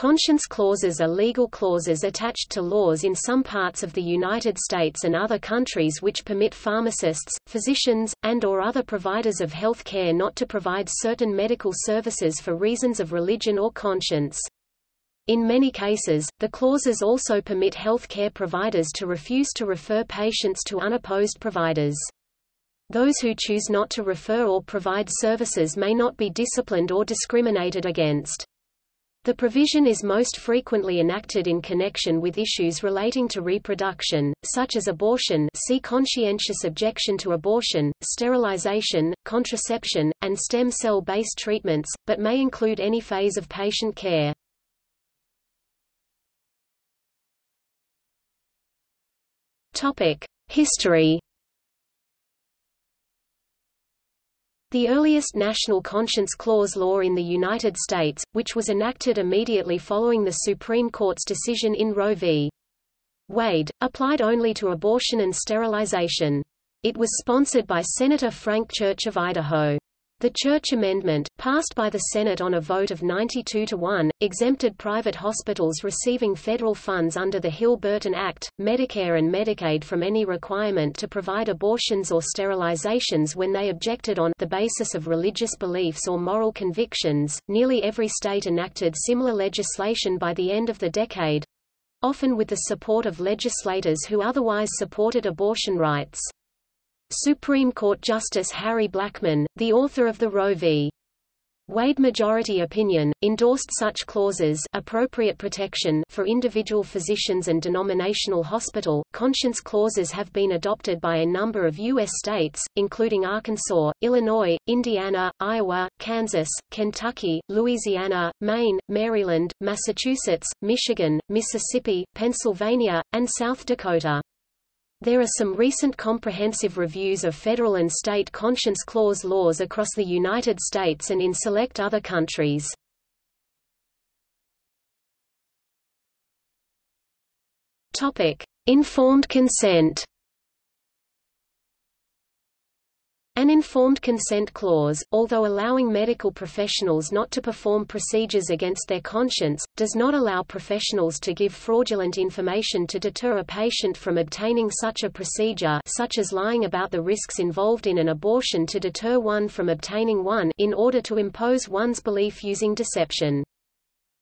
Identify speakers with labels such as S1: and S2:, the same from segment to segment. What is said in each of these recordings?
S1: Conscience clauses are legal clauses attached to laws in some parts of the United States and other countries which permit pharmacists, physicians, and or other providers of health care not to provide certain medical services for reasons of religion or conscience. In many cases, the clauses also permit health care providers to refuse to refer patients to unopposed providers. Those who choose not to refer or provide services may not be disciplined or discriminated against. The provision is most frequently enacted in connection with issues relating to reproduction, such as abortion see conscientious objection to abortion, sterilization, contraception, and stem cell-based treatments, but may include any phase of patient care. History The earliest National Conscience Clause law in the United States, which was enacted immediately following the Supreme Court's decision in Roe v. Wade, applied only to abortion and sterilization. It was sponsored by Senator Frank Church of Idaho. The Church Amendment, passed by the Senate on a vote of 92 to 1, exempted private hospitals receiving federal funds under the Hill-Burton Act, Medicare and Medicaid from any requirement to provide abortions or sterilizations when they objected on the basis of religious beliefs or moral convictions. Nearly every state enacted similar legislation by the end of the decade, often with the support of legislators who otherwise supported abortion rights. Supreme Court Justice Harry Blackmun, the author of the Roe v. Wade majority opinion, endorsed such clauses appropriate protection for individual physicians and denominational hospital. Conscience clauses have been adopted by a number of U.S. states, including Arkansas, Illinois, Indiana, Iowa, Kansas, Kentucky, Louisiana, Maine, Maryland, Massachusetts, Michigan, Mississippi, Pennsylvania, and South Dakota. There are some recent comprehensive reviews of federal and state conscience clause laws across the United States and in select other countries. Topic: Informed consent. An informed consent clause, although allowing medical professionals not to perform procedures against their conscience, does not allow professionals to give fraudulent information to deter a patient from obtaining such a procedure such as lying about the risks involved in an abortion to deter one from obtaining one in order to impose one's belief using deception.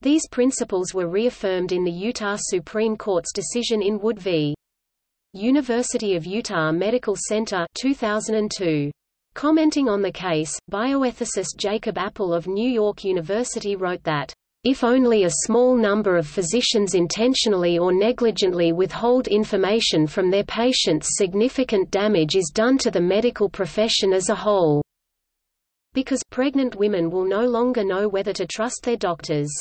S1: These principles were reaffirmed in the Utah Supreme Court's decision in Wood v. University of Utah Medical Center 2002. Commenting on the case, bioethicist Jacob Appel of New York University wrote that, "...if only a small number of physicians intentionally or negligently withhold information from their patients significant damage is done to the medical profession as a whole." Because pregnant women will no longer know whether to trust their doctors.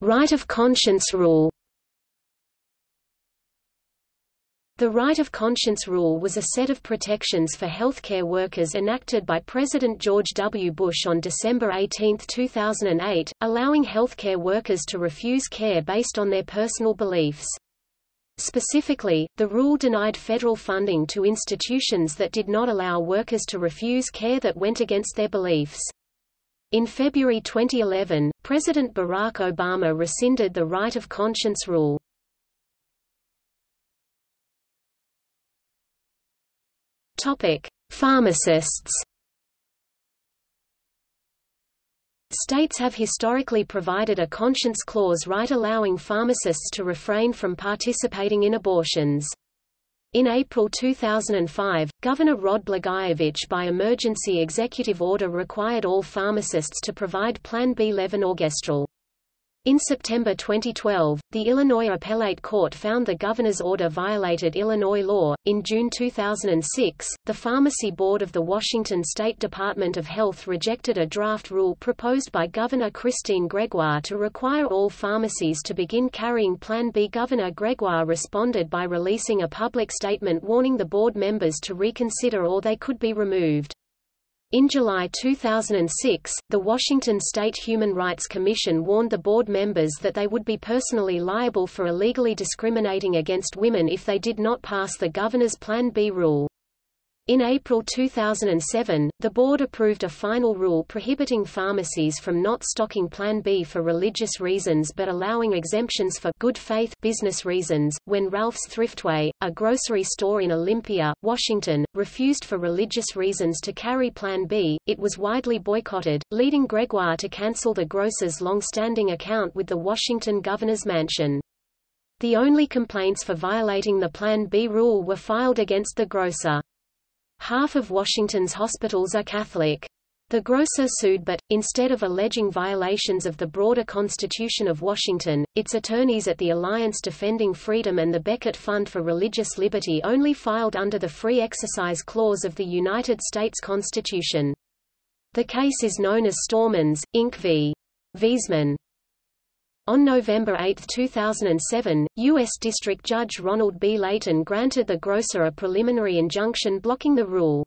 S1: Right of conscience rule The right of conscience rule was a set of protections for healthcare workers enacted by President George W. Bush on December 18, 2008, allowing healthcare workers to refuse care based on their personal beliefs. Specifically, the rule denied federal funding to institutions that did not allow workers to refuse care that went against their beliefs. In February 2011, President Barack Obama rescinded the right of conscience rule. Topic: Pharmacists. States have historically provided a conscience clause right allowing pharmacists to refrain from participating in abortions. In April 2005, Governor Rod Blagojevich by emergency executive order required all pharmacists to provide Plan B levonorgestrel. In September 2012, the Illinois Appellate Court found the governor's order violated Illinois law. In June 2006, the Pharmacy Board of the Washington State Department of Health rejected a draft rule proposed by Governor Christine Gregoire to require all pharmacies to begin carrying Plan B. Governor Gregoire responded by releasing a public statement warning the board members to reconsider or they could be removed. In July 2006, the Washington State Human Rights Commission warned the board members that they would be personally liable for illegally discriminating against women if they did not pass the governor's Plan B rule. In April 2007, the board approved a final rule prohibiting pharmacies from not stocking Plan B for religious reasons but allowing exemptions for good faith business reasons. When Ralph's Thriftway, a grocery store in Olympia, Washington, refused for religious reasons to carry Plan B, it was widely boycotted, leading Gregoire to cancel the grocer's long-standing account with the Washington governor's mansion. The only complaints for violating the Plan B rule were filed against the grocer. Half of Washington's hospitals are Catholic. The grocer sued but, instead of alleging violations of the broader Constitution of Washington, its attorneys at the Alliance Defending Freedom and the Becket Fund for Religious Liberty only filed under the Free Exercise Clause of the United States Constitution. The case is known as Stormans, Inc. v. Wiesman. On November 8, 2007, U.S. District Judge Ronald B. Leighton granted the grocer a preliminary injunction blocking the rule.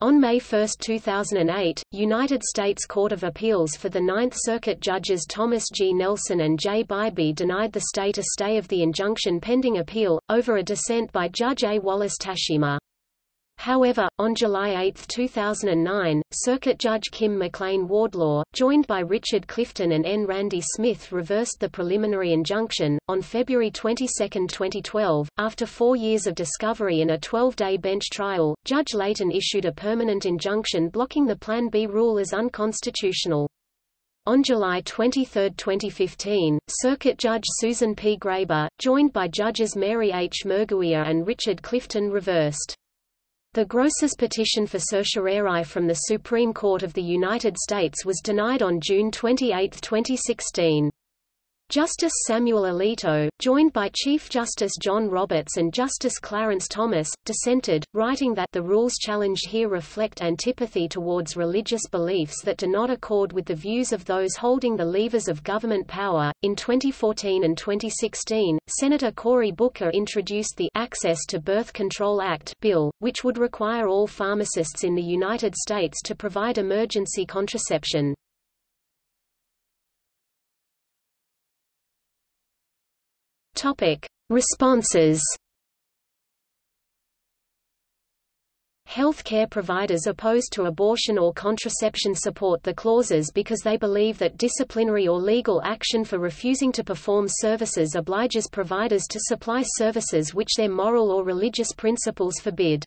S1: On May 1, 2008, United States Court of Appeals for the Ninth Circuit judges Thomas G. Nelson and J. Bybee denied the state a stay of the injunction pending appeal, over a dissent by Judge A. Wallace Tashima. However, on July 8, 2009, Circuit Judge Kim McLean Wardlaw, joined by Richard Clifton and N. Randy Smith reversed the preliminary injunction. On February 22, 2012, after four years of discovery and a 12-day bench trial, Judge Leighton issued a permanent injunction blocking the Plan B rule as unconstitutional. On July 23, 2015, Circuit Judge Susan P. Graber, joined by Judges Mary H. Murguia and Richard Clifton reversed the grocer's petition for certiorari from the Supreme Court of the United States was denied on June 28, 2016. Justice Samuel Alito, joined by Chief Justice John Roberts and Justice Clarence Thomas, dissented, writing that the rules challenged here reflect antipathy towards religious beliefs that do not accord with the views of those holding the levers of government power. In 2014 and 2016, Senator Cory Booker introduced the Access to Birth Control Act bill, which would require all pharmacists in the United States to provide emergency contraception. Topic: Responses. Healthcare providers opposed to abortion or contraception support the clauses because they believe that disciplinary or legal action for refusing to perform services obliges providers to supply services which their moral or religious principles forbid.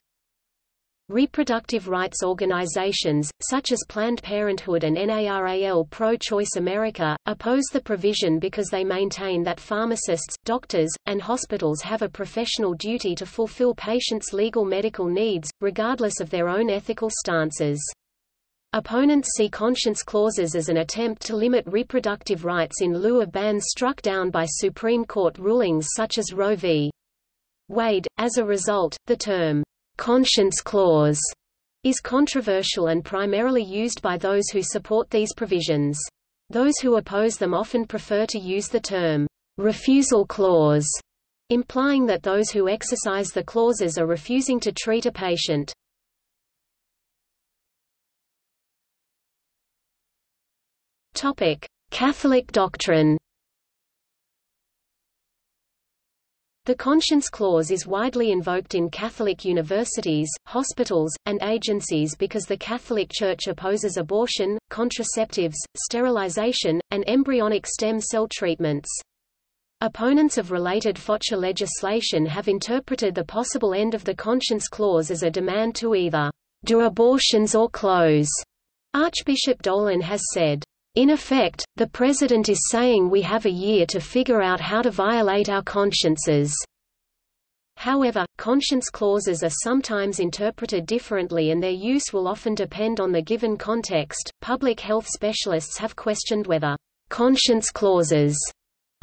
S1: Reproductive rights organizations, such as Planned Parenthood and NARAL Pro-Choice America, oppose the provision because they maintain that pharmacists, doctors, and hospitals have a professional duty to fulfill patients' legal medical needs, regardless of their own ethical stances. Opponents see conscience clauses as an attempt to limit reproductive rights in lieu of bans struck down by Supreme Court rulings such as Roe v. Wade. As a result, the term conscience clause is controversial and primarily used by those who support these provisions. Those who oppose them often prefer to use the term refusal clause, implying that those who exercise the clauses are refusing to treat a patient. Catholic doctrine. The conscience clause is widely invoked in Catholic universities, hospitals, and agencies because the Catholic Church opposes abortion, contraceptives, sterilization, and embryonic stem cell treatments. Opponents of related FOCA legislation have interpreted the possible end of the conscience clause as a demand to either do abortions or close. Archbishop Dolan has said, in effect, the President is saying we have a year to figure out how to violate our consciences. However, conscience clauses are sometimes interpreted differently and their use will often depend on the given context. Public health specialists have questioned whether conscience clauses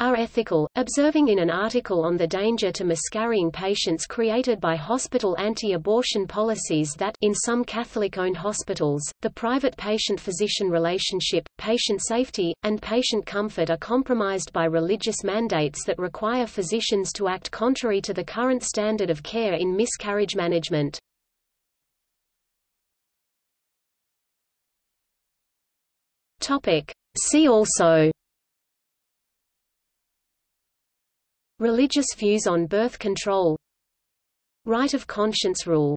S1: are ethical, observing in an article on the danger to miscarrying patients created by hospital anti-abortion policies that in some Catholic-owned hospitals, the private patient-physician relationship, patient safety, and patient comfort are compromised by religious mandates that require physicians to act contrary to the current standard of care in miscarriage management. See also Religious views on birth control Right of conscience rule